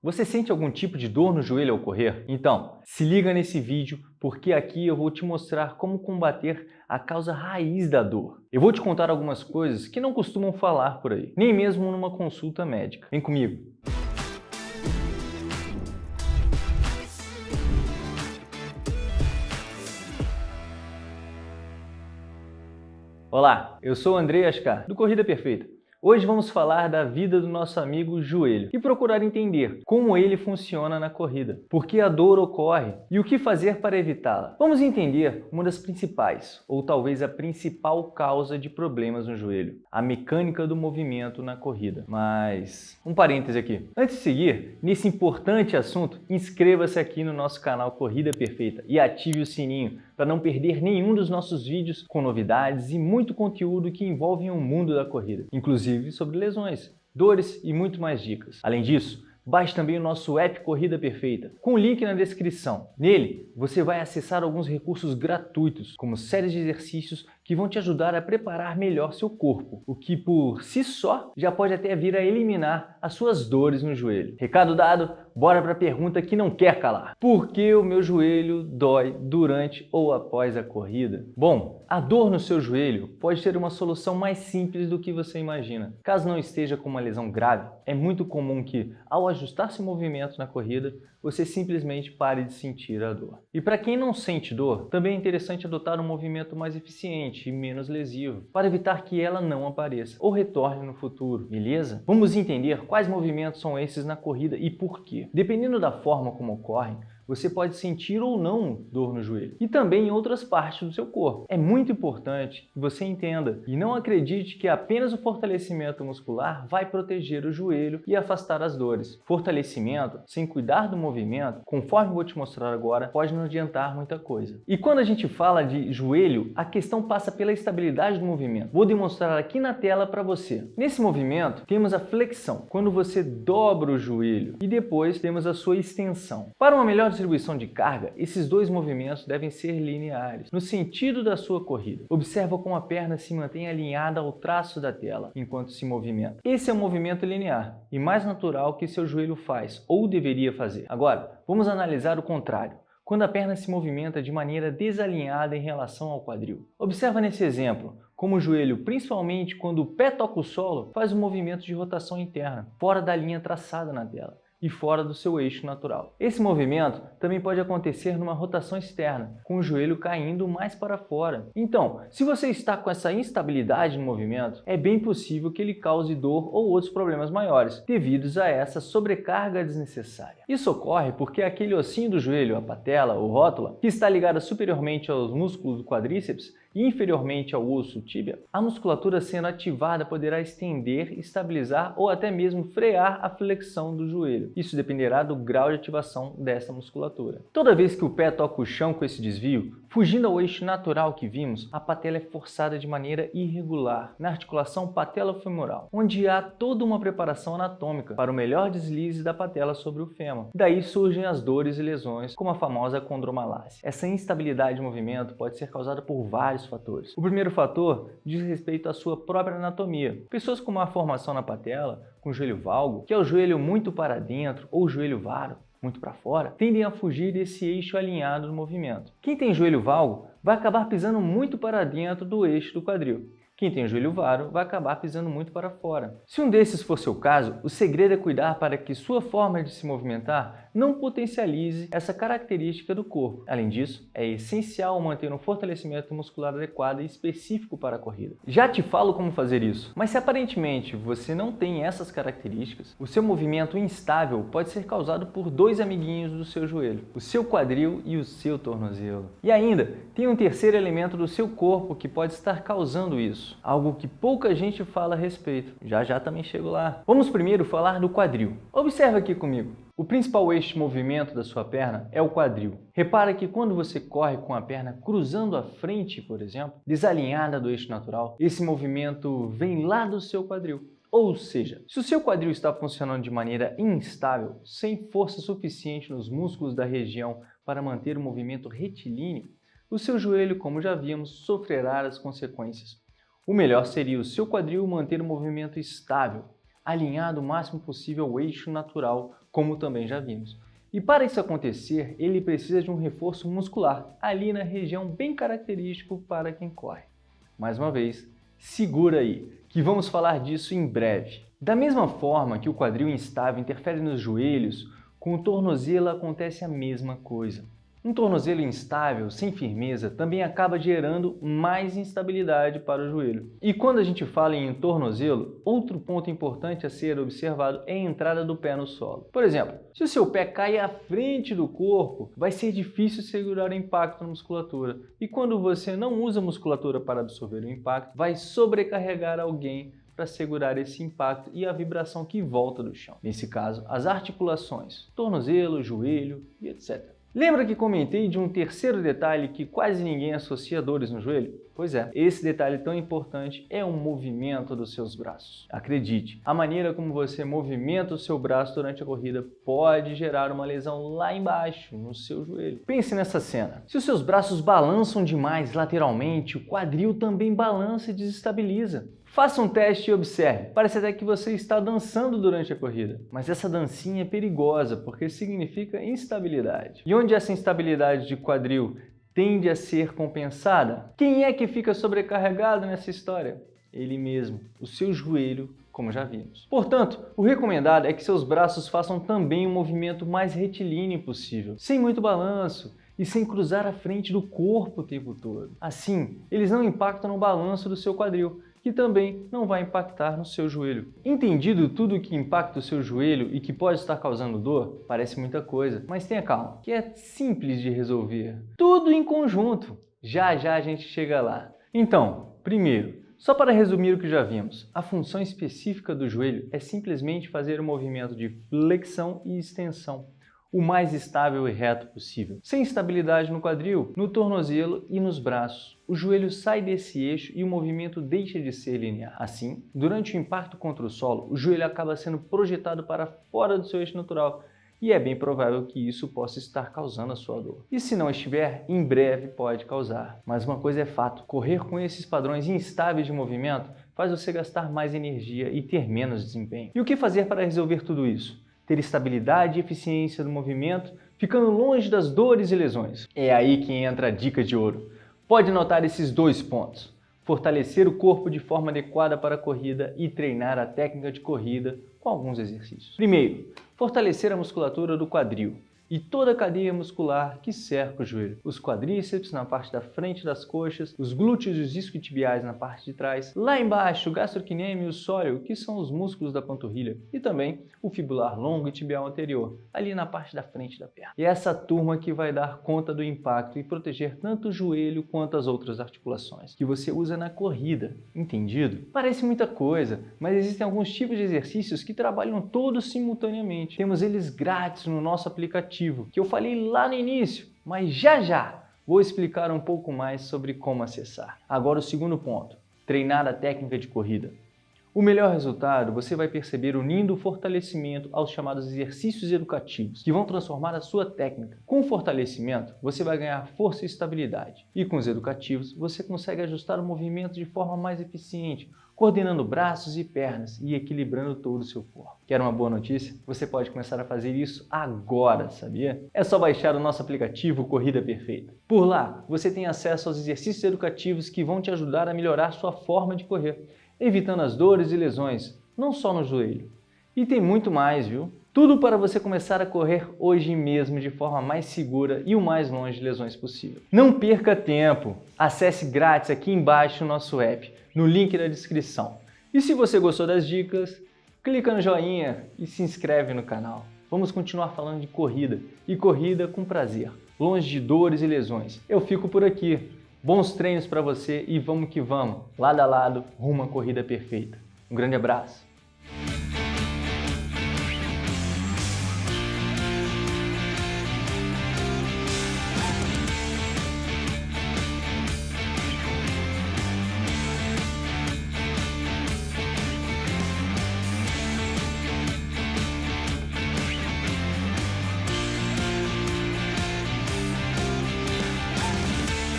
Você sente algum tipo de dor no joelho ao correr? Então, se liga nesse vídeo porque aqui eu vou te mostrar como combater a causa raiz da dor. Eu vou te contar algumas coisas que não costumam falar por aí, nem mesmo numa consulta médica. Vem comigo! Olá, eu sou o André Ascar, do Corrida Perfeita. Hoje vamos falar da vida do nosso amigo joelho e procurar entender como ele funciona na corrida, por que a dor ocorre e o que fazer para evitá-la. Vamos entender uma das principais, ou talvez a principal causa de problemas no joelho, a mecânica do movimento na corrida. Mas, um parêntese aqui. Antes de seguir, nesse importante assunto, inscreva-se aqui no nosso canal Corrida Perfeita e ative o sininho para não perder nenhum dos nossos vídeos com novidades e muito conteúdo que envolvem o mundo da corrida, inclusive sobre lesões, dores e muito mais dicas. Além disso, Baixe também o nosso app Corrida Perfeita, com o link na descrição. Nele, você vai acessar alguns recursos gratuitos, como séries de exercícios que vão te ajudar a preparar melhor seu corpo, o que por si só já pode até vir a eliminar as suas dores no joelho. Recado dado, bora para a pergunta que não quer calar. Por que o meu joelho dói durante ou após a corrida? Bom, a dor no seu joelho pode ter uma solução mais simples do que você imagina. Caso não esteja com uma lesão grave, é muito comum que, ao ajustar seu movimento na corrida, você simplesmente pare de sentir a dor. E para quem não sente dor, também é interessante adotar um movimento mais eficiente menos lesivo, para evitar que ela não apareça ou retorne no futuro, beleza? Vamos entender quais movimentos são esses na corrida e por quê. Dependendo da forma como ocorrem, você pode sentir ou não dor no joelho e também em outras partes do seu corpo. É muito importante que você entenda e não acredite que apenas o fortalecimento muscular vai proteger o joelho e afastar as dores. Fortalecimento, sem cuidar do movimento, conforme vou te mostrar agora, pode não adiantar muita coisa. E quando a gente fala de joelho, a questão passa pela estabilidade do movimento. Vou demonstrar aqui na tela para você. Nesse movimento, temos a flexão, quando você dobra o joelho, e depois temos a sua extensão. Para uma melhor distribuição de carga, esses dois movimentos devem ser lineares, no sentido da sua corrida. Observa como a perna se mantém alinhada ao traço da tela, enquanto se movimenta. Esse é o movimento linear, e mais natural que seu joelho faz, ou deveria fazer. Agora, vamos analisar o contrário quando a perna se movimenta de maneira desalinhada em relação ao quadril. Observa nesse exemplo como o joelho, principalmente quando o pé toca o solo, faz um movimento de rotação interna, fora da linha traçada na tela e fora do seu eixo natural. Esse movimento também pode acontecer numa rotação externa, com o joelho caindo mais para fora. Então, se você está com essa instabilidade no movimento, é bem possível que ele cause dor ou outros problemas maiores, devidos a essa sobrecarga desnecessária. Isso ocorre porque aquele ossinho do joelho, a patela ou rótula, que está ligada superiormente aos músculos do quadríceps, inferiormente ao osso tíbia, a musculatura sendo ativada poderá estender, estabilizar ou até mesmo frear a flexão do joelho. Isso dependerá do grau de ativação dessa musculatura. Toda vez que o pé toca o chão com esse desvio, fugindo ao eixo natural que vimos, a patela é forçada de maneira irregular na articulação patela-femoral, onde há toda uma preparação anatômica para o melhor deslize da patela sobre o fêmur. Daí surgem as dores e lesões, como a famosa condromalácia. Essa instabilidade de movimento pode ser causada por vários fatores. O primeiro fator diz respeito à sua própria anatomia. Pessoas com má formação na patela, com joelho valgo, que é o joelho muito para dentro ou joelho varo, muito para fora, tendem a fugir desse eixo alinhado do movimento. Quem tem joelho valgo vai acabar pisando muito para dentro do eixo do quadril. Quem tem joelho varo vai acabar pisando muito para fora. Se um desses for seu caso, o segredo é cuidar para que sua forma de se movimentar não potencialize essa característica do corpo. Além disso, é essencial manter um fortalecimento muscular adequado e específico para a corrida. Já te falo como fazer isso, mas se aparentemente você não tem essas características, o seu movimento instável pode ser causado por dois amiguinhos do seu joelho, o seu quadril e o seu tornozelo. E ainda, tem um terceiro elemento do seu corpo que pode estar causando isso isso, algo que pouca gente fala a respeito. Já já também chego lá. Vamos primeiro falar do quadril. Observa aqui comigo. O principal eixo de movimento da sua perna é o quadril. Repara que quando você corre com a perna cruzando a frente, por exemplo, desalinhada do eixo natural, esse movimento vem lá do seu quadril. Ou seja, se o seu quadril está funcionando de maneira instável, sem força suficiente nos músculos da região para manter o movimento retilíneo, o seu joelho, como já vimos, sofrerá as consequências. O melhor seria o seu quadril manter o movimento estável, alinhado o máximo possível ao eixo natural como também já vimos. E para isso acontecer, ele precisa de um reforço muscular, ali na região bem característico para quem corre. Mais uma vez, segura aí, que vamos falar disso em breve. Da mesma forma que o quadril instável interfere nos joelhos, com o tornozelo acontece a mesma coisa. Um tornozelo instável, sem firmeza, também acaba gerando mais instabilidade para o joelho. E quando a gente fala em tornozelo, outro ponto importante a ser observado é a entrada do pé no solo. Por exemplo, se o seu pé cai à frente do corpo, vai ser difícil segurar o impacto na musculatura. E quando você não usa a musculatura para absorver o impacto, vai sobrecarregar alguém para segurar esse impacto e a vibração que volta do chão. Nesse caso, as articulações, tornozelo, joelho e etc. Lembra que comentei de um terceiro detalhe que quase ninguém associa dores no joelho? Pois é, esse detalhe tão importante é o movimento dos seus braços. Acredite, a maneira como você movimenta o seu braço durante a corrida pode gerar uma lesão lá embaixo, no seu joelho. Pense nessa cena. Se os seus braços balançam demais lateralmente, o quadril também balança e desestabiliza. Faça um teste e observe. Parece até que você está dançando durante a corrida, mas essa dancinha é perigosa porque significa instabilidade. E onde essa instabilidade de quadril tende a ser compensada? Quem é que fica sobrecarregado nessa história? Ele mesmo, o seu joelho, como já vimos. Portanto, o recomendado é que seus braços façam também um movimento mais retilíneo possível, sem muito balanço, e sem cruzar a frente do corpo o tempo todo. Assim, eles não impactam no balanço do seu quadril, que também não vai impactar no seu joelho. Entendido tudo o que impacta o seu joelho e que pode estar causando dor? Parece muita coisa, mas tenha calma, que é simples de resolver. Tudo em conjunto. Já já a gente chega lá. Então, primeiro, só para resumir o que já vimos, a função específica do joelho é simplesmente fazer o movimento de flexão e extensão o mais estável e reto possível, sem instabilidade no quadril, no tornozelo e nos braços. O joelho sai desse eixo e o movimento deixa de ser linear. Assim, durante o impacto contra o solo, o joelho acaba sendo projetado para fora do seu eixo natural, e é bem provável que isso possa estar causando a sua dor. E se não estiver, em breve pode causar. Mas uma coisa é fato, correr com esses padrões instáveis de movimento faz você gastar mais energia e ter menos desempenho. E o que fazer para resolver tudo isso? Ter estabilidade e eficiência do movimento, ficando longe das dores e lesões. É aí que entra a dica de ouro. Pode notar esses dois pontos. Fortalecer o corpo de forma adequada para a corrida e treinar a técnica de corrida com alguns exercícios. Primeiro, fortalecer a musculatura do quadril e toda a cadeia muscular que cerca o joelho. Os quadríceps na parte da frente das coxas, os glúteos e os isquiotibiais na parte de trás, lá embaixo o gastrocnêmio e o sóleo, que são os músculos da panturrilha, e também o fibular longo e tibial anterior, ali na parte da frente da perna. E é essa turma que vai dar conta do impacto e proteger tanto o joelho quanto as outras articulações, que você usa na corrida, entendido? Parece muita coisa, mas existem alguns tipos de exercícios que trabalham todos simultaneamente. Temos eles grátis no nosso aplicativo que eu falei lá no início, mas já já vou explicar um pouco mais sobre como acessar. Agora o segundo ponto, treinar a técnica de corrida. O melhor resultado você vai perceber unindo o fortalecimento aos chamados exercícios educativos, que vão transformar a sua técnica. Com o fortalecimento, você vai ganhar força e estabilidade. E com os educativos, você consegue ajustar o movimento de forma mais eficiente, coordenando braços e pernas e equilibrando todo o seu corpo. Quer uma boa notícia? Você pode começar a fazer isso agora, sabia? É só baixar o nosso aplicativo Corrida Perfeita. Por lá, você tem acesso aos exercícios educativos que vão te ajudar a melhorar sua forma de correr, evitando as dores e lesões, não só no joelho. E tem muito mais, viu? Tudo para você começar a correr hoje mesmo de forma mais segura e o mais longe de lesões possível. Não perca tempo! Acesse grátis aqui embaixo o nosso app no link da descrição. E se você gostou das dicas, clica no joinha e se inscreve no canal. Vamos continuar falando de corrida, e corrida com prazer, longe de dores e lesões. Eu fico por aqui. Bons treinos para você e vamos que vamos, lado a lado, rumo à corrida perfeita. Um grande abraço.